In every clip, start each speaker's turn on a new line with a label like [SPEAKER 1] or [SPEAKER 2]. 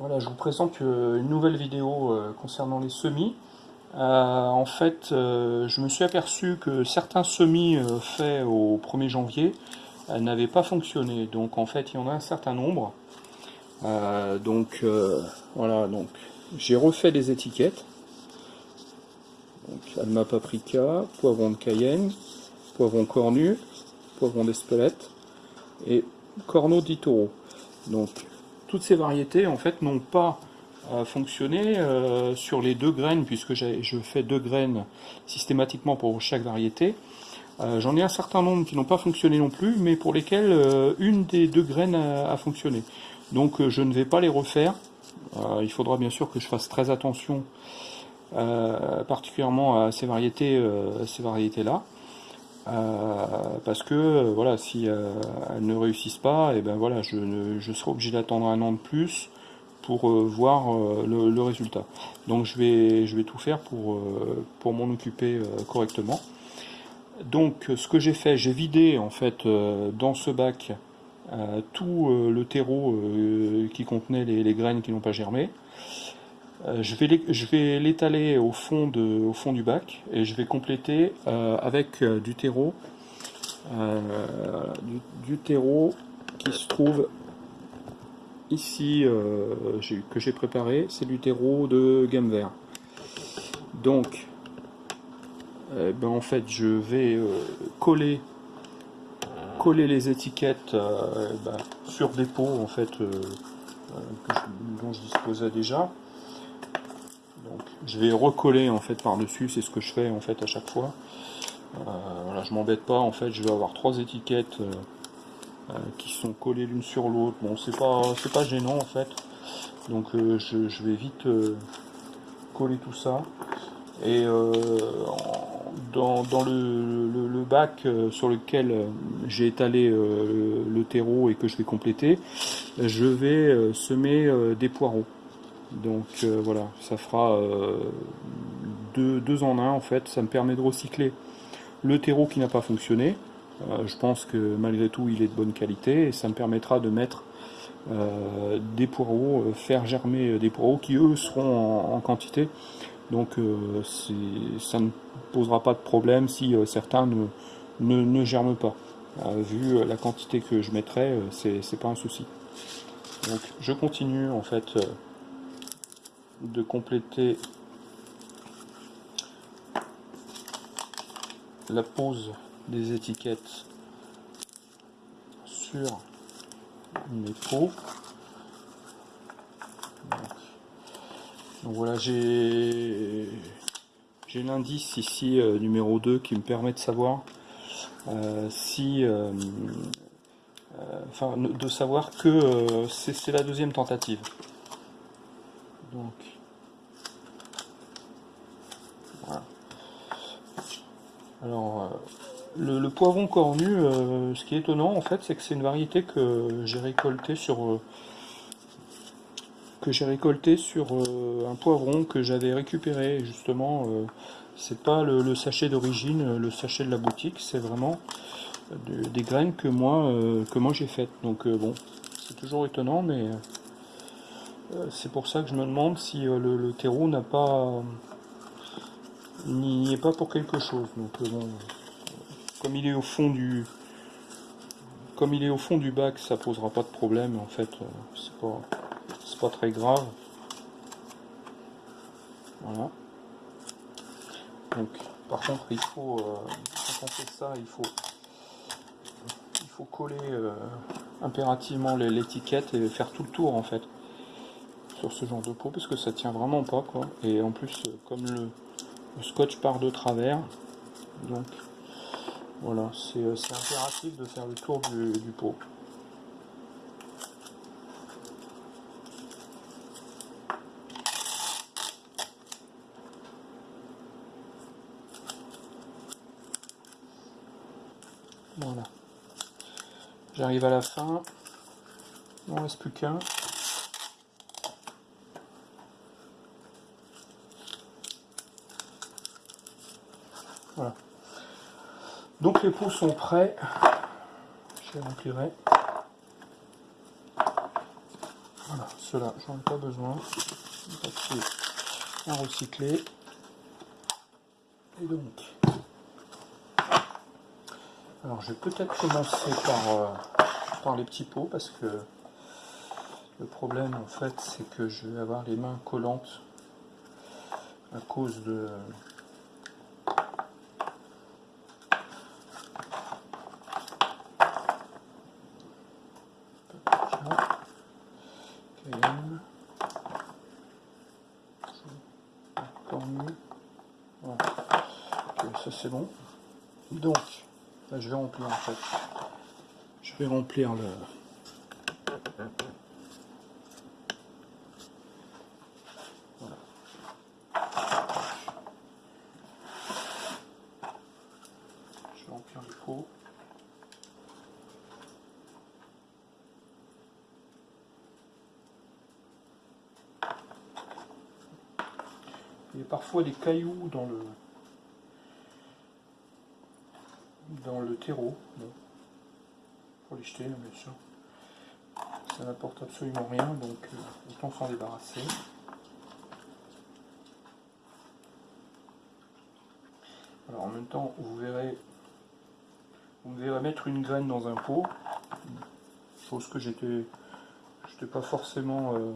[SPEAKER 1] Voilà, je vous présente euh, une nouvelle vidéo euh, concernant les semis. Euh, en fait, je me suis aperçu que certains semis faits au 1er janvier n'avaient pas fonctionné. Donc en fait, il y en a un certain nombre. donc voilà, donc j'ai refait les étiquettes. Donc Alma paprika, poivron de Cayenne, poivron cornu, poivron d'Espelette et corneau d'Itoro. Toutes ces variétés en fait n'ont pas euh, fonctionné euh, sur les deux graines puisque je fais deux graines systématiquement pour chaque variété. Euh, j'en ai un certain nombre qui n'ont pas fonctionné non plus, mais pour lesquels une des deux graines a, fonctionné. Donc je ne vais pas les refaire. il faudra bien sûr que je fasse très attention, particulièrement à ces variétés, ces variétés là. Euh, parce que euh, voilà, si euh, elles ne réussissent pas, et eh ben voilà, je, serai obligé d'attendre un an de plus pour voir le, résultat. Donc je vais, je vais tout faire pour, pour m'en occuper correctement. Donc ce que j'ai fait, j'ai vidé en fait dans ce bac tout le terreau qui contenait les graines qui n'ont pas germé. Euh, je vais l'étaler au, fond du bac et je vais compléter euh, avec euh, du terreau, du, terreau qui se trouve ici, que j'ai préparé, c'est du terreau de gamme vert. Donc, ben en fait, je vais coller, les étiquettes ben, sur des pots en fait, dont je disposais déjà. Je vais recoller en fait par-dessus, c'est ce que je fais en fait à chaque fois. Euh, voilà, je m'embête pas, en fait je vais avoir trois étiquettes euh, euh, qui sont collées l'une sur l'autre. Bon, c'est pas c'est pas gênant en fait. Donc je, vais vite coller tout ça. Et dans, le, bac sur lequel j'ai étalé le terreau et que je vais compléter, je vais semer des poireaux. Donc euh, voilà, ça fera euh, deux, en un en fait. Ça me permet de recycler le terreau qui n'a pas fonctionné. Euh, je pense que malgré tout il est de bonne qualité et ça me permettra de mettre des poireaux, faire germer des poireaux qui eux seront en, quantité. Donc ça ne posera pas de problème si certains ne, ne, germent pas. vu la quantité que je mettrai, c'est pas un souci. Donc je continue en fait de compléter la pose des étiquettes sur mes pots. Donc, voilà, j'ai l'indice ici euh, numéro 2 qui me permet de savoir euh, si euh, enfin de savoir que c'est la deuxième tentative. Alors, euh, le, poivron cornu, euh, ce qui est étonnant en fait, c'est que c'est une variété que j'ai récolté sur euh, que j'ai récolté sur un poivron que j'avais récupéré justement. c'est pas le, sachet d'origine, le sachet de la boutique, c'est vraiment des graines que moi que moi j'ai faites. Donc bon, c'est toujours étonnant, mais c'est pour ça que je me demande si euh, le, terreau n'a pas n'y est pas pour quelque chose. Donc euh, comme il est au fond du comme il est au fond du bac, ça posera pas de problème. En fait, c'est pas c'est pas très grave. Voilà. Donc, par contre, il faut quand on fait ça, il faut il faut coller impérativement l'étiquette et faire tout le tour en fait sur ce genre de peau parce que ça tient vraiment pas quoi. Et en plus euh, comme le, scotch part de travers donc voilà c'est euh, impératif de faire le tour du, pot. Voilà. J'arrive à la fin. Il ne reste plus qu'un Donc les pots sont prêts. Je les remplirai. Voilà, ceux-là, j'en ai pas besoin. Papier à recycler. Et donc, alors je vais peut-être commencer par, euh, par les petits pots parce que le problème en fait c'est que je vais avoir les mains collantes à cause de Encore mieux. Voilà. Ça c'est bon. Donc, je vais remplir en fait. Je vais remplir le. Je vais remplir le pot. Il y a parfois des cailloux dans le Pour les jeter, bien sûr. Ça n'apporte absolument rien, donc euh, autant s'en débarrasser. Alors en même temps, vous verrez, vous verrez mettre une graine dans un pot, chose que j'étais, j'étais pas forcément, euh,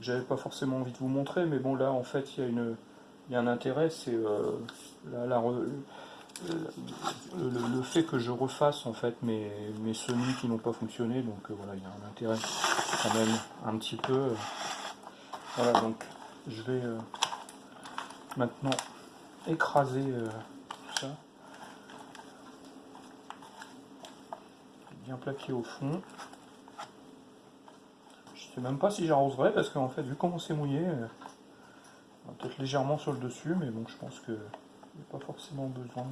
[SPEAKER 1] j'avais pas forcément envie de vous montrer, mais bon là en fait il y a une, il y a un intérêt, c'est euh, la, le, fait que je refasse en fait mes, semis qui n'ont pas fonctionné, donc euh, voilà, il y a un intérêt quand même un petit peu. Euh, voilà, donc je vais euh, maintenant écraser tout ça. Bien plaqué au fond. Je sais même pas si j'arroserai parce qu'en fait, vu comment c'est mouillé, peut-être légèrement sur le dessus, mais bon, je pense que pas forcément besoin.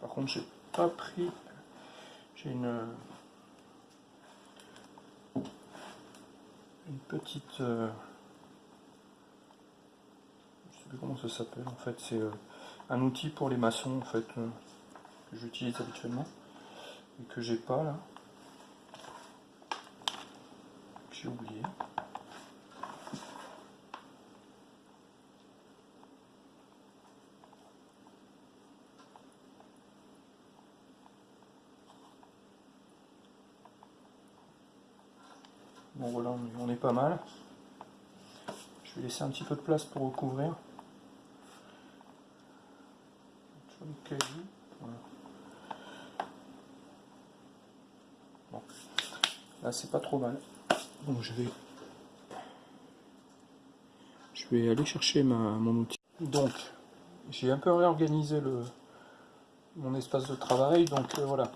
[SPEAKER 1] Par contre, j'ai pas pris. J'ai une une petite. Euh, je sais plus comment ça s'appelle. En fait, c'est euh, un outil pour les maçons en fait euh, que j'utilise habituellement et que j'ai pas là. J'ai oublié. Bon voilà, on est pas mal. Je vais laisser un petit peu de place pour recouvrir. Bon. Là c'est pas trop mal. Donc je vais je vais aller chercher ma, mon outil. Donc j'ai un peu réorganisé le mon espace de travail. Donc euh, voilà.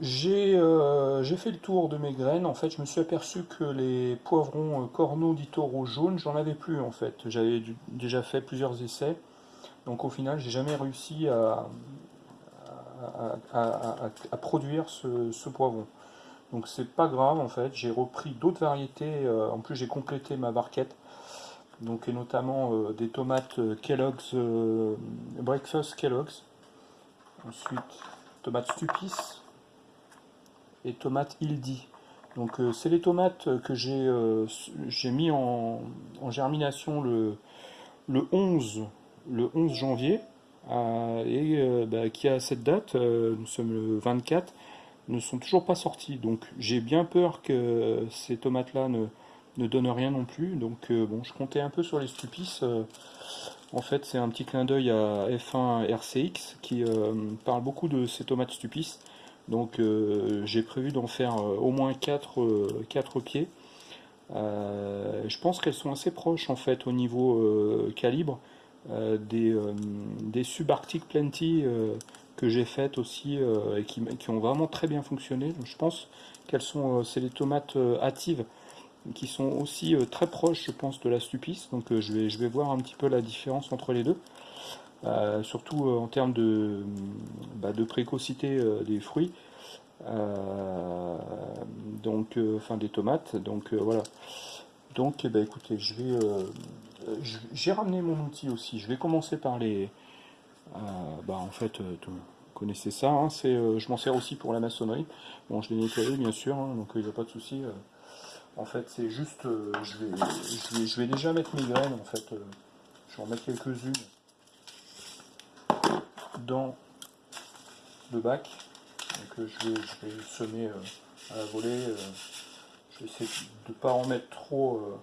[SPEAKER 1] Euh, j'ai fait le tour de mes graines. En fait, je me suis aperçu que les poivrons euh, corneaux d'Itoro jaunes, j'en avais plus en fait. J'avais déjà fait plusieurs essais. Donc au final, j'ai jamais réussi à, à, produire ce, poivron. Donc c'est pas grave en fait. J'ai repris d'autres variétés. Euh, en plus, j'ai complété ma barquette. Donc et notamment des tomates Kellogg's Breakfast Kellogg's. Ensuite, tomates Stupis et tomates Ildi. Donc euh, c'est les tomates que j'ai euh, mis en, germination le, le 11 le 11 janvier euh, et bah, qui à cette date, nous sommes le 24, ne sont toujours pas sortis. Donc j'ai bien peur que ces tomates là ne, ne donnent rien non plus. Donc bon, je comptais un peu sur les stupices. en fait, c'est un petit clin d'œil à F1 RCX qui parle beaucoup de ces tomates stupices. Donc euh, j'ai prévu d'en faire euh, au moins 4, euh, pieds. je pense qu'elles sont assez proches en fait au niveau calibre des, des subarctic plenty que j'ai faites aussi et qui, qui, ont vraiment très bien fonctionné. Donc, je pense qu'elles sont, c'est les tomates hâtives qui sont aussi très proches, je pense, de la Stupis. Donc je, vais, je vais voir un petit peu la différence entre les deux. Surtout en termes de, bah, de précocité des fruits. donc, enfin des tomates. Donc voilà. Donc, eh ben, écoutez, je vais, j'ai ramené mon outil aussi. Je vais commencer par les, euh, bah, en fait, euh, vous connaissez ça. Hein, c'est, euh, je m'en sers aussi pour la maçonnerie. Bon, je l'ai nettoyé bien sûr, hein, donc il n'y a pas de souci. en fait, c'est juste, je vais, je, vais, je, vais, déjà mettre mes graines. En fait, je vais en mettre quelques-unes dans le bac. Je vais, je vais semer à la volée. je vais essayer de ne pas en mettre trop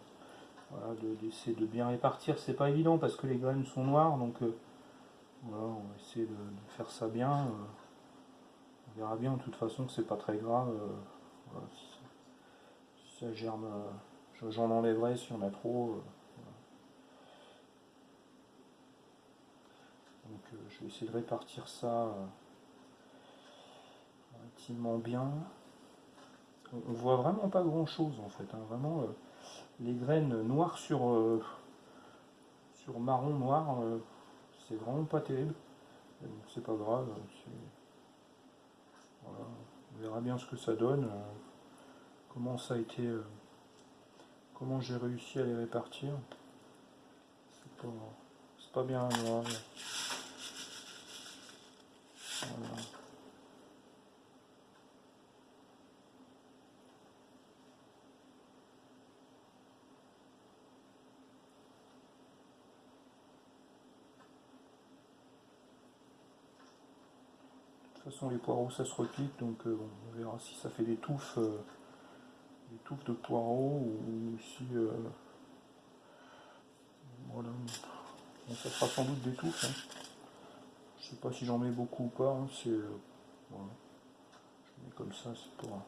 [SPEAKER 1] voilà, d'essayer de, bien répartir. C'est pas évident parce que les graines sont noires, donc euh, on va essayer de, faire ça bien. Euh. on verra bien, de toute façon, c'est pas très grave. Euh, ça, germe, j'en enlèverai si on a trop. Donc je vais essayer de répartir ça relativement bien. On, voit vraiment pas grand chose en fait, hein. vraiment les graines noires sur, euh, sur marron noir, euh, c'est vraiment pas terrible. C'est pas grave. On verra bien ce que ça donne. Euh, comment ça a été. comment j'ai réussi à les répartir. C'est pas, pas bien grave. De toute façon, les poireaux, ça se repique, donc euh, on verra si ça fait des touffes, euh, des touffes de poireaux ou si. Euh, voilà. ça fera sans doute des touffes. Hein. Je sais pas si j'en mets beaucoup ou pas. Hein, c'est. voilà. Je mets comme ça, c'est pas.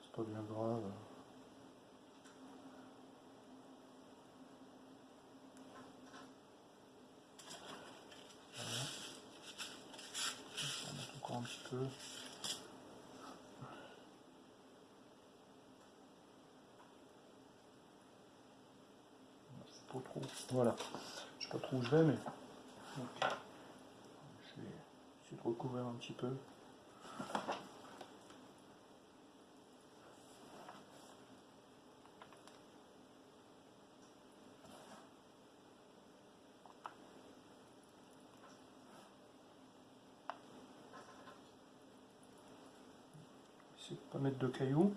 [SPEAKER 1] C'est pas bien grave. un petit peu. Pas trop. Voilà. Je sais pas trop où je vais, mais je vais recouvrir un petit peu. pas mettre de cailloux.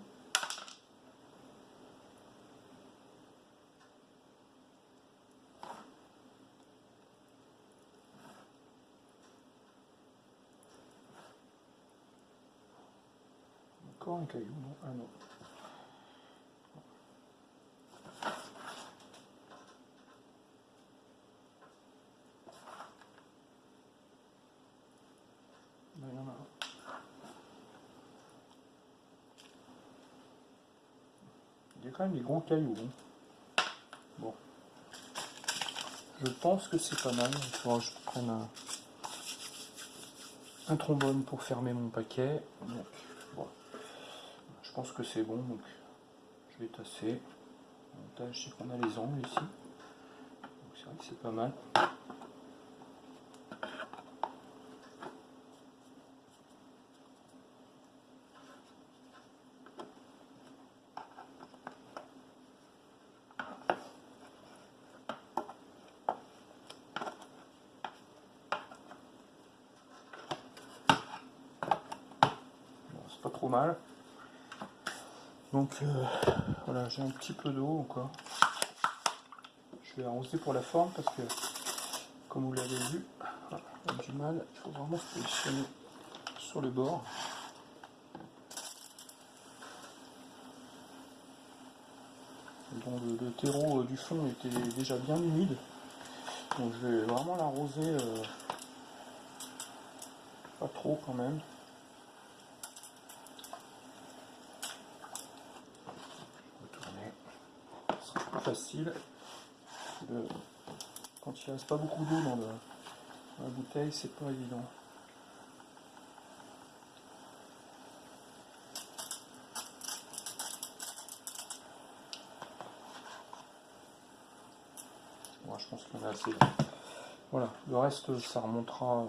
[SPEAKER 1] Encore un caillou, non Ah non. il y a un. Quand même des gros cailloux. Bon. Je pense que c'est pas mal. Il faudra que je prenne un, trombone pour fermer mon paquet. Pense que c'est bon. Donc, je vais tasser. L'avantage, c'est qu'on a les angles ici. c'est vrai que c'est pas mal. mal. Donc euh, voilà, j'ai un petit peu d'eau encore. Je vais arroser pour la forme parce que, comme vous l'avez vu, on a du mal. Il faut vraiment se positionner sur le bord. Le, terreau du fond était déjà bien humide. Donc je vais vraiment l'arroser euh, pas trop quand même. facile quand il reste pas beaucoup d'eau dans, la bouteille c'est pas évident. Moi bon, je pense qu'on a assez voilà le reste ça remontera euh,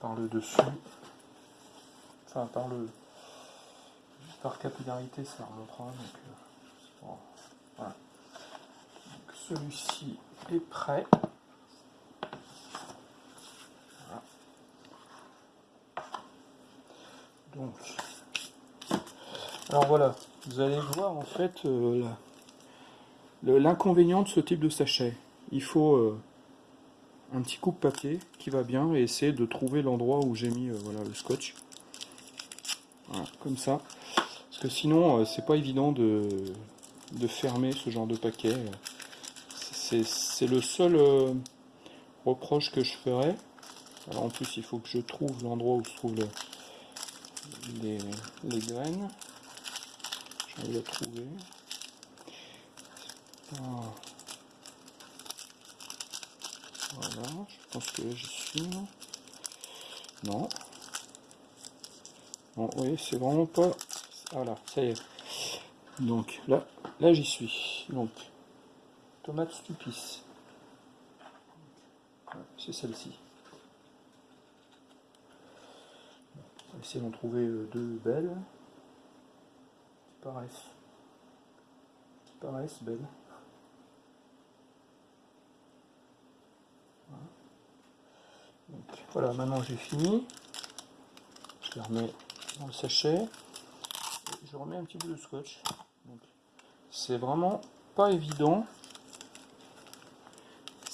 [SPEAKER 1] par le dessus. Enfin par le par capillarité ça remontera donc euh, celui-ci est prêt. Donc, alors voilà, vous allez voir en fait euh, l'inconvénient de ce type de sachet. Il faut euh, un petit coupe papier qui va bien et essayer de trouver l'endroit où j'ai mis euh, voilà, le scotch. Voilà, comme ça. Parce que sinon, c'est pas évident de, de, fermer ce genre de paquet. C'est le seul reproche que je ferais. Alors en plus, il faut que je trouve l'endroit où se trouve le, les, graines. J'arrive à trouver. Voilà, je pense que j'y suis. Non? Oui, c'est vraiment pas. Voilà, ça y est. Donc là, là j'y suis. Donc, tomate stupis. C'est celle-ci. essayer d'en trouver euh, deux belles. Qui paraissent. Qui paraissent belles. Voilà. Maintenant j'ai fini. Je les remets dans le sachet. je remets un petit peu de scotch. C'est vraiment pas évident.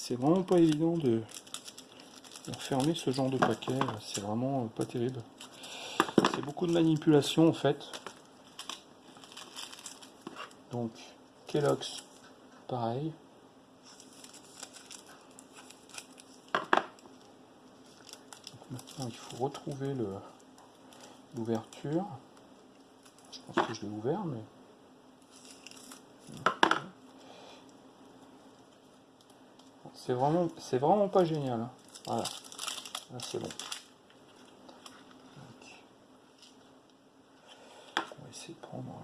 [SPEAKER 1] C'est vraiment pas évident de, fermer ce genre de paquet. C'est vraiment pas terrible. C'est beaucoup de manipulation en fait. Donc Kellogg's, pareil. maintenant il faut retrouver l'ouverture. Je pense que je l'ai ouvert, mais. C'est vraiment, c'est vraiment pas génial. Hein. Voilà. Là c'est bon. prendre,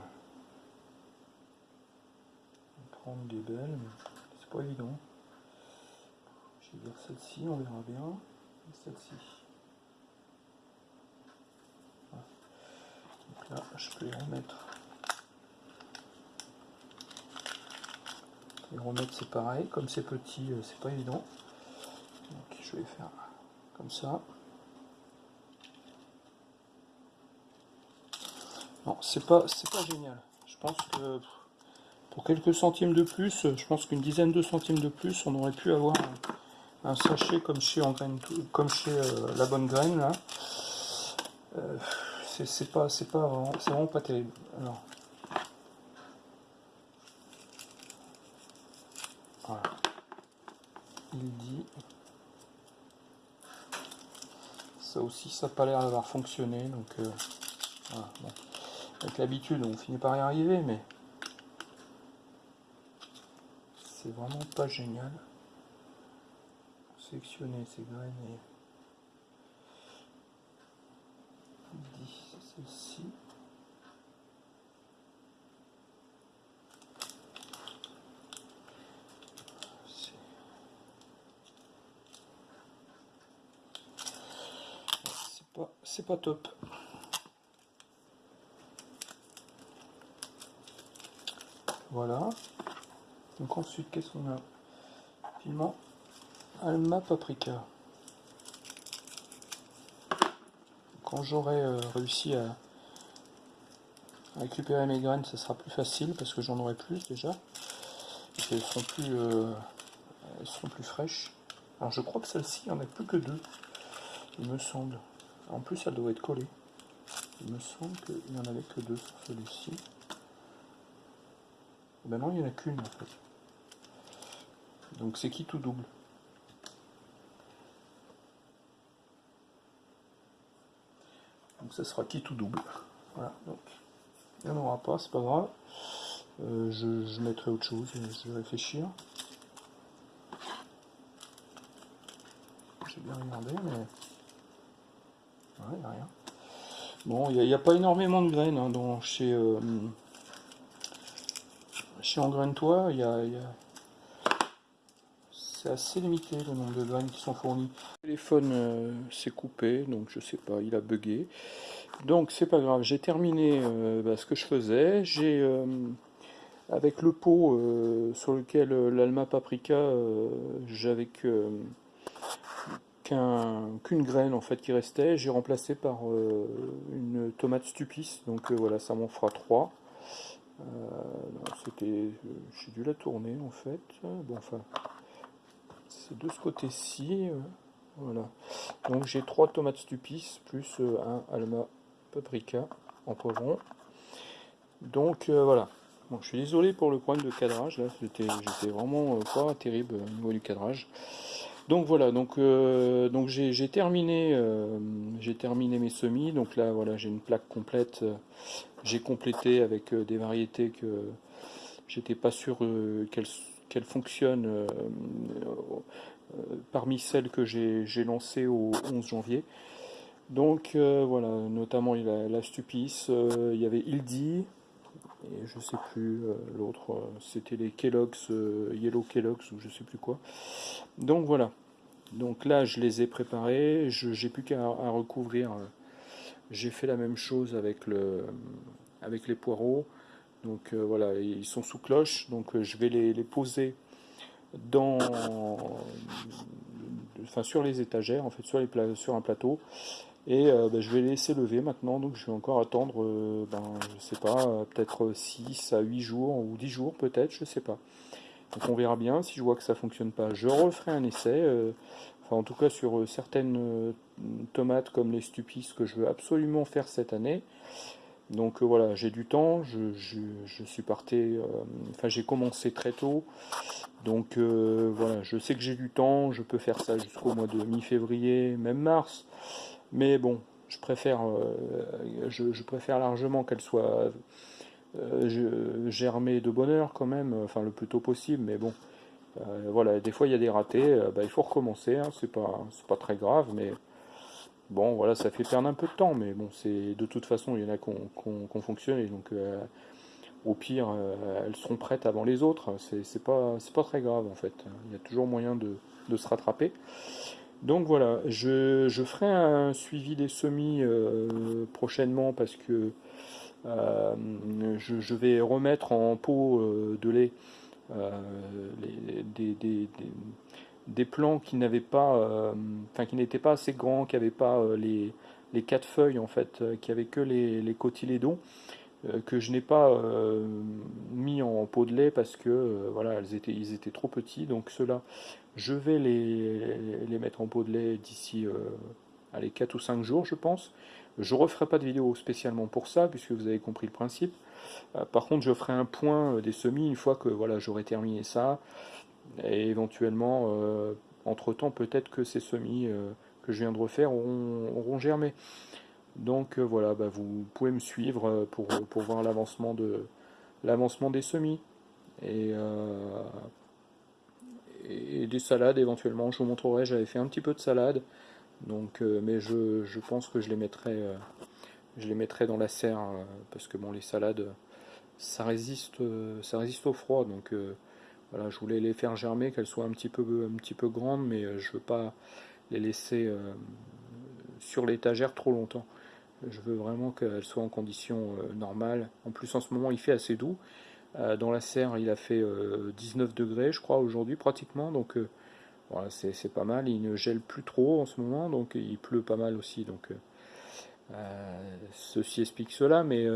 [SPEAKER 1] prendre des belles, mais c'est pas évident. Je vais dire celle-ci, on verra bien. Celle-ci. Là, je peux les remettre. Remettre, c'est pareil. Comme c'est petit, euh, c'est pas évident. Donc je vais faire comme ça. Non, c'est pas, c'est pas génial. Je pense que pour quelques centimes de plus, je pense qu'une dizaine de centimes de plus, on aurait pu avoir un, sachet comme chez, comme chez euh, la bonne graine là. Euh, c'est pas, c'est pas vraiment, c'est vraiment pas terrible. Alors, voilà. Il dit. Ça aussi, ça n'a pas l'air d'avoir fonctionné, donc euh, voilà. Avec l'habitude, on finit par y arriver, mais c'est vraiment pas génial. Sélectionner ces graines et celle-ci. C'est top. Voilà. Donc ensuite, qu'est-ce qu'on a Piment Alma Paprika. Quand j'aurai euh, réussi à, récupérer mes graines, ça sera plus facile parce que j'en aurai plus déjà. Et elles seront plus, euh, elles seront plus fraîches. Alors je crois que celle-ci, il n'y en a plus que deux, il me semble. En plus, elle doit être collée. Il me semble qu'il n'y en avait que deux sur celui-ci. Ben non, il n'y en a qu'une en fait. Donc c'est qui tout double? Donc ça sera qui tout double. Voilà, donc il n'y en aura pas, c'est pas grave. Euh, je, mettrai autre chose, je vais réfléchir. J'ai bien regardé, mais. Bon, il n'y a, pas énormément de graines hein, dans, chez. Euh, chez Engraine-toi, il y a, c'est assez limité le nombre de graines qui sont fournies. Le téléphone s'est coupé, donc je sais pas, il a bugué. Donc c'est pas grave, j'ai terminé bah, ce que je faisais. J'ai avec le pot sur lequel l'Alma Paprika, j'avais que qu'une graine en fait qui restait, j'ai remplacé par euh, une tomate stupis, donc euh, voilà, ça m'en fera trois. Euh, c'était, j'ai dû la tourner en fait. Bon, enfin, c'est de ce côté-ci, voilà. Donc j'ai trois tomates stupis plus un alma paprika en poivron. Donc voilà. Bon, je suis désolé pour le problème de cadrage là, j'étais vraiment pas terrible au niveau du cadrage. Donc voilà, donc, euh, donc j'ai terminé, euh, j'ai terminé mes semis. Donc là, voilà, j'ai une plaque complète. j'ai complété avec euh, des variétés que j'étais pas sûr qu'elles fonctionnent parmi celles que j'ai lancées au 11 janvier. Donc voilà, notamment il y a la Stupis, il y avait Ildi, je sais plus euh, l'autre, euh, c'était les Kellogg's, euh, Yellow Kellogg's ou je sais plus quoi. Donc voilà. Donc là, je les ai préparés. J'ai plus qu'à recouvrir. J'ai fait la même chose avec le, avec les poireaux. Donc voilà, ils sont sous cloche. Donc je vais les, les poser dans, enfin sur les étagères, en fait sur, les, sur un plateau. Et euh, ben, je vais laisser lever maintenant, donc je vais encore attendre, euh, ben, je sais pas, euh, peut-être 6 à 8 jours ou 10 jours peut-être, je sais pas. Donc on verra bien, si je vois que ça fonctionne pas, je referai un essai, enfin en tout cas sur certaines tomates comme les stupis que je veux absolument faire cette année. Donc voilà, j'ai du temps, je, je suis parti, enfin j'ai commencé très tôt, donc voilà, je sais que j'ai du temps, je peux faire ça jusqu'au mois de mi-février, même mars. Mais bon, je préfère, euh, je, préfère largement qu'elle soit euh, germée de bonheur quand même, enfin le plus tôt possible, mais bon, euh, voilà, des fois il y a des ratés, bah, il faut recommencer, hein, c'est pas, très grave, mais bon, voilà, ça fait perdre un peu de temps, mais bon, c'est de toute façon, il y en a qui ont fonctionné, donc au pire, elles seront prêtes avant les autres, c'est pas, pas très grave en fait, il y a toujours moyen de se rattraper. Donc voilà, je, ferai un suivi des semis euh, prochainement parce que euh, je, vais remettre en pot euh, de lait des, plants qui n'avaient pas, qui n'étaient pas assez grands, qui n'avaient pas les, quatre feuilles en fait, qui avaient que les, les cotylédons que je n'ai pas mis en pot de lait parce que voilà, elles étaient, ils étaient trop petits. Donc ceux-là, je vais les, les, mettre en pot de lait d'ici euh, 4 ou 5 jours, je pense. Je ne referai pas de vidéo spécialement pour ça, puisque vous avez compris le principe. Euh, par contre, je ferai un point euh, des semis une fois que voilà, j'aurai terminé ça. Et éventuellement, euh, entre-temps, peut-être que ces semis que je viens de refaire auront, germé. Donc voilà, bah, vous pouvez me suivre pour, pour voir l'avancement de l'avancement des semis. Et des salades éventuellement. Je vous montrerai, j'avais fait un petit peu de salade, donc, euh, mais je, pense que je les mettrai, euh, je les mettrai dans la serre euh, parce que bon, les salades, ça résiste, ça résiste au froid, donc voilà, je voulais les faire germer, qu'elles soient un petit peu, un petit peu grandes, mais je veux pas les laisser sur l'étagère trop longtemps. Je veux vraiment qu'elles soient en conditions normales. En plus, en ce moment, il fait assez doux. Euh, dans la serre, il a fait 19 euh, degrés, je crois, aujourd'hui, pratiquement. Donc, euh, voilà, c'est pas mal. Il ne gèle plus trop en ce moment, donc il pleut pas mal aussi. Donc, ceci explique cela. Mais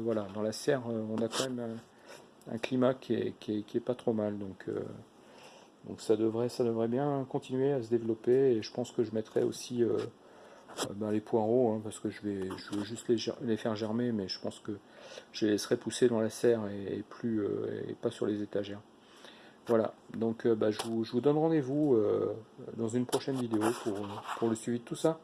[SPEAKER 1] voilà, dans la serre, on a quand même un, climat qui est, pas trop mal. Donc, ça, devrait, ça devrait bien continuer à se développer. Et je pense que je mettrai aussi euh, ben, les poireaux, hein, parce que je vais, veux juste les, faire germer, mais je pense que je les laisserai pousser dans la serre et, plus, euh, et pas sur les étagères. Voilà, donc euh, bah, je, vous, je, vous, donne rendez-vous dans une prochaine vidéo pour, pour le suivi de tout ça.